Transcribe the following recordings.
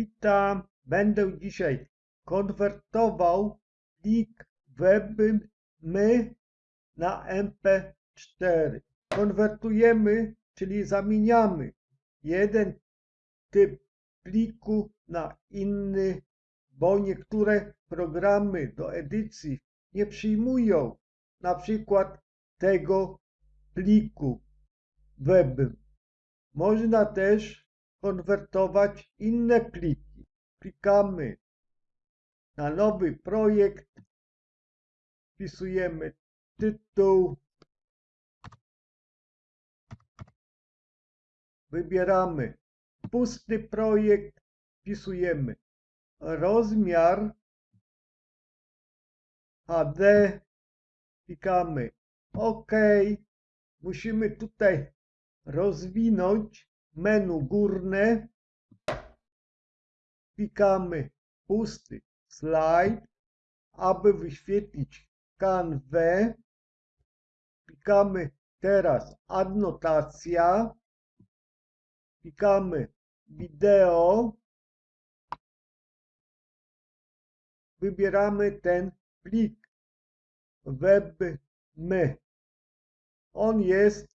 Witam. Będę dzisiaj konwertował plik WebMy na MP4. Konwertujemy, czyli zamieniamy jeden typ pliku na inny, bo niektóre programy do edycji nie przyjmują na przykład tego pliku web. Można też konwertować inne pliki. Klikamy na nowy projekt, wpisujemy tytuł, wybieramy pusty projekt, wpisujemy rozmiar HD, klikamy OK. Musimy tutaj rozwinąć menu górne, klikamy pusty slajd, aby wyświetlić kanwę. Klikamy teraz adnotacja, klikamy wideo, wybieramy ten plik webmy. On jest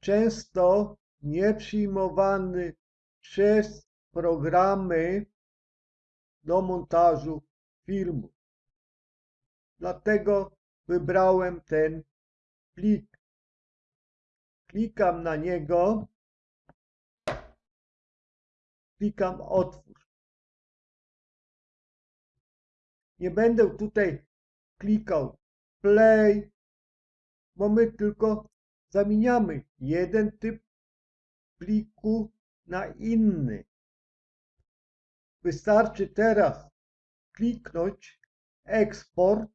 często nieprzyjmowany przez programy do montażu filmu. Dlatego wybrałem ten plik. Klikam na niego. Klikam otwórz. Nie będę tutaj klikał play, bo my tylko zamieniamy jeden typ pliku na inny. Wystarczy teraz kliknąć eksport,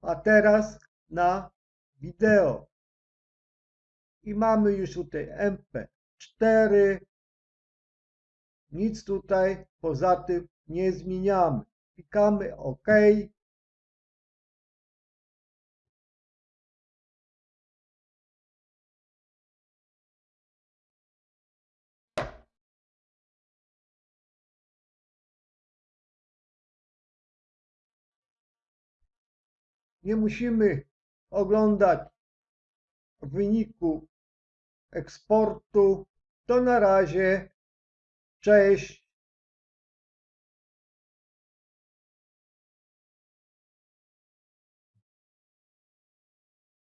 a teraz na wideo. I mamy już tutaj MP4. Nic tutaj poza tym nie zmieniamy. Klikamy OK. Nie musimy oglądać wyniku eksportu. To na razie. Cześć.